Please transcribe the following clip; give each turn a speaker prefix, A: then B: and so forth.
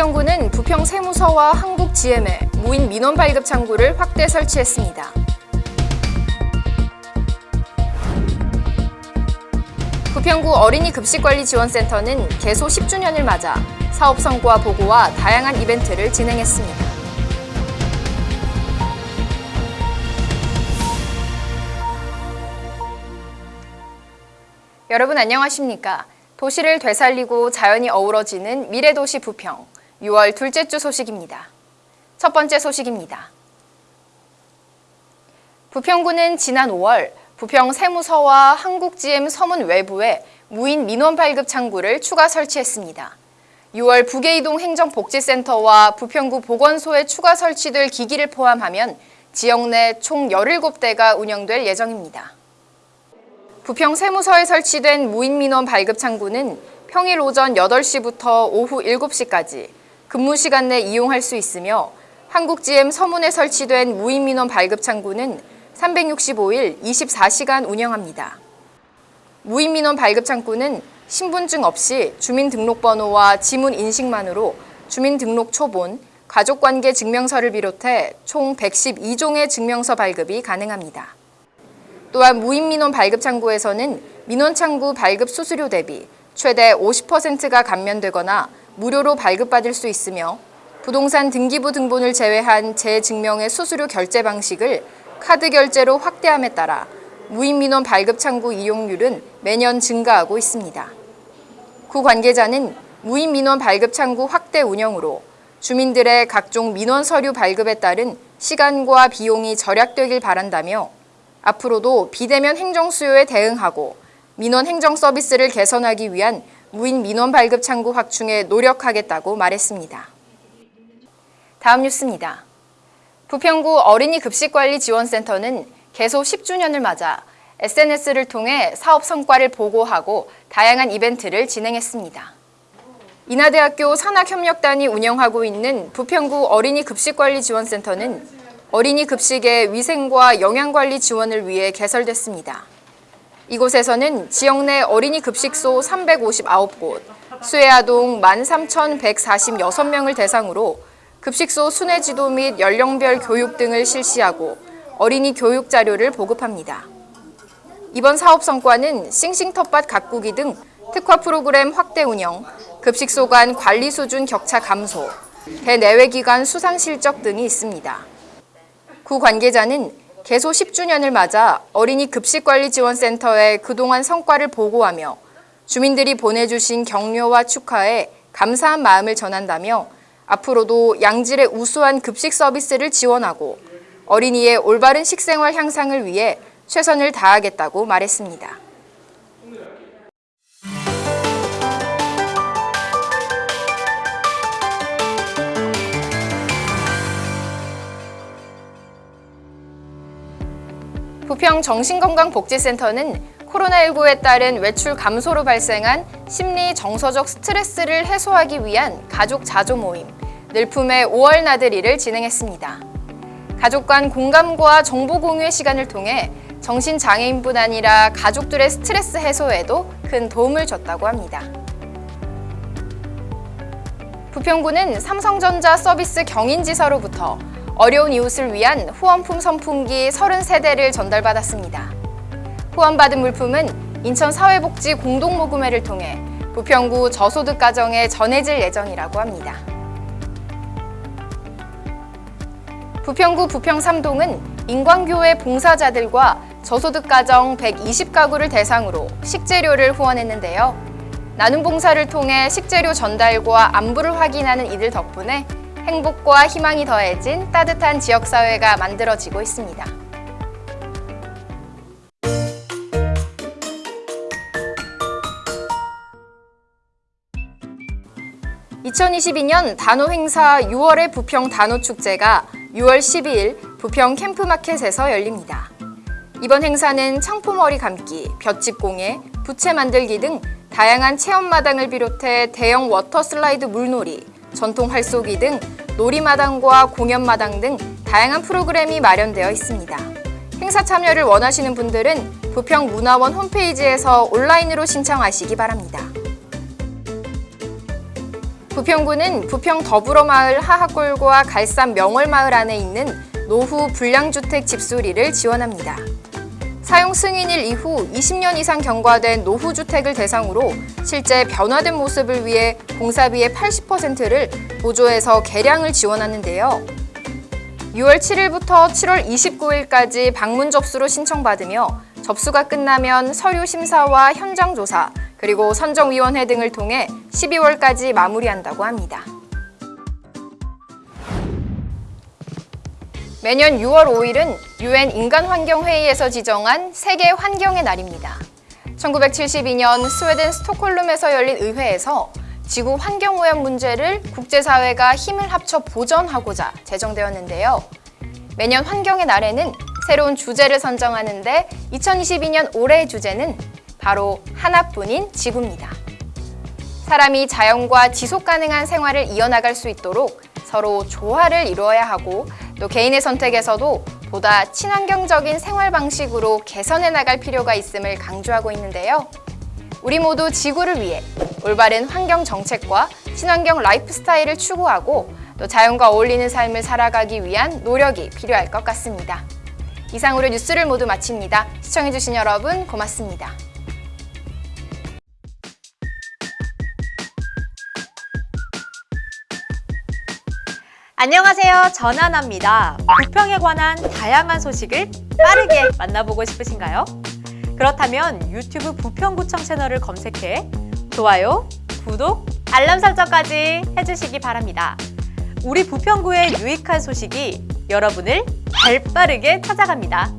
A: 부평구는 부평 세무서와 한국 GM에 무인 민원 발급 창구를 확대 설치했습니다. 부평구 어린이 급식관리지원센터는 개소 10주년을 맞아 사업 성과 보고와 다양한 이벤트를 진행했습니다. 여러분 안녕하십니까? 도시를 되살리고 자연이 어우러지는 미래도시 부평 6월 둘째 주 소식입니다. 첫 번째 소식입니다. 부평구는 지난 5월 부평 세무서와 한국GM 서문 외부에 무인 민원 발급 창구를 추가 설치했습니다. 6월 부계이동 행정복지센터와 부평구 보건소에 추가 설치될 기기를 포함하면 지역 내 총 17대가 운영될 예정입니다. 부평 세무서에 설치된 무인민원 발급 창구는 평일 오전 8시부터 오후 7시까지 근무 시간 내 이용할 수 있으며 한국GM 서문에 설치된 무인민원 발급 창구는 365일 24시간 운영합니다. 무인민원 발급 창구는 신분증 없이 주민등록번호와 지문 인식만으로 주민등록 초본, 가족관계 증명서를 비롯해 총 112종의 증명서 발급이 가능합니다. 또한 무인민원 발급 창구에서는 민원 창구 발급 수수료 대비 최대 50%가 감면되거나 무료로 발급받을 수 있으며 부동산 등기부 등본을 제외한 재증명의 수수료 결제 방식을 카드 결제로 확대함에 따라 무인민원 발급 창구 이용률은 매년 증가하고 있습니다. 구 관계자는 무인민원 발급 창구 확대 운영으로 주민들의 각종 민원 서류 발급에 따른 시간과 비용이 절약되길 바란다며 앞으로도 비대면 행정 수요에 대응하고 민원 행정 서비스를 개선하기 위한 무인 민원 발급 창구 확충에 노력하겠다고 말했습니다. 다음 뉴스입니다. 부평구 어린이 급식관리 지원센터는 개소 10주년을 맞아 SNS를 통해 사업 성과를 보고하고 다양한 이벤트를 진행했습니다. 인하대학교 산학협력단이 운영하고 있는 부평구 어린이 급식관리 지원센터는 어린이 급식의 위생과 영양관리 지원을 위해 개설됐습니다. 이곳에서는 지역 내 어린이 급식소 359곳, 수혜아동 13,146명을 대상으로 급식소 순회 지도 및 연령별 교육 등을 실시하고 어린이 교육 자료를 보급합니다. 이번 사업 성과는 싱싱 텃밭 가꾸기 등 특화 프로그램 확대 운영, 급식소 간 관리 수준 격차 감소, 대내외 기관 수상 실적 등이 있습니다. 구 관계자는 개소 10주년을 맞아 어린이 급식관리지원센터의 그동안 성과를 보고하며 주민들이 보내주신 격려와 축하에 감사한 마음을 전한다며 앞으로도 양질의 우수한 급식 서비스를 지원하고 어린이의 올바른 식생활 향상을 위해 최선을 다하겠다고 말했습니다. 부평 정신건강복지센터는 코로나19에 따른 외출 감소로 발생한 심리 정서적 스트레스를 해소하기 위한 가족 자조 모임 늘품의 5월 나들이를 진행했습니다. 가족 간 공감과 정보 공유의 시간을 통해 정신장애인뿐 아니라 가족들의 스트레스 해소에도 큰 도움을 줬다고 합니다. 부평구는 삼성전자 서비스 경인지사로부터 어려운 이웃을 위한 후원품 선풍기 30세대를 전달받았습니다. 후원받은 물품은 인천사회복지 공동모금회를 통해 부평구 저소득 가정에 전해질 예정이라고 합니다. 부평구 부평삼동은 인광교회 봉사자들과 저소득 가정 120가구를 대상으로 식재료를 후원했는데요. 나눔 봉사를 통해 식재료 전달과 안부를 확인하는 이들 덕분에 행복과 희망이 더해진 따뜻한 지역사회가 만들어지고 있습니다. (2022년) 단오 행사 6월의 부평 단오 축제가 6월 12일 부평 캠프마켓에서 열립니다. 이번 행사는 창포머리 감기, 볏짚 공예, 부채 만들기 등 다양한 체험 마당을 비롯해 대형 워터 슬라이드 물놀이, 전통 활쏘기 등 놀이마당과 공연마당 등 다양한 프로그램이 마련되어 있습니다. 행사 참여를 원하시는 분들은 부평문화원 홈페이지에서 온라인으로 신청하시기 바랍니다. 부평구는 부평 더불어마을 하하골과 갈산 명월마을 안에 있는 노후 불량주택 집수리를 지원합니다. 사용 승인일 이후 20년 이상 경과된 노후주택을 대상으로 실제 변화된 모습을 위해 공사비의 80%를 보조해서 개량을 지원하는데요. 6월 7일부터 7월 29일까지 방문 접수로 신청받으며 접수가 끝나면 서류 심사와 현장 조사, 그리고 선정위원회 등을 통해 12월까지 마무리한다고 합니다. 매년 6월 5일은 유엔 인간환경회의에서 지정한 세계 환경의 날입니다. 1972년 스웨덴 스톡홀름에서 열린 의회에서 지구 환경오염 문제를 국제사회가 힘을 합쳐 보전하고자 제정되었는데요. 매년 환경의 날에는 새로운 주제를 선정하는데 2022년 올해의 주제는 바로 하나뿐인 지구입니다. 사람이 자연과 지속 가능한 생활을 이어나갈 수 있도록 서로 조화를 이루어야 하고 또 개인의 선택에서도 보다 친환경적인 생활 방식으로 개선해 나갈 필요가 있음을 강조하고 있는데요. 우리 모두 지구를 위해 올바른 환경 정책과 친환경 라이프 스타일을 추구하고 또 자연과 어울리는 삶을 살아가기 위한 노력이 필요할 것 같습니다. 이상으로 뉴스를 모두 마칩니다. 시청해주신 여러분 고맙습니다.
B: 안녕하세요. 전하나입니다. 부평에 관한 다양한 소식을 빠르게 만나보고 싶으신가요? 그렇다면 유튜브 부평구청 채널을 검색해 좋아요, 구독, 알람 설정까지 해주시기 바랍니다. 우리 부평구의 유익한 소식이 여러분을 발빠르게 찾아갑니다.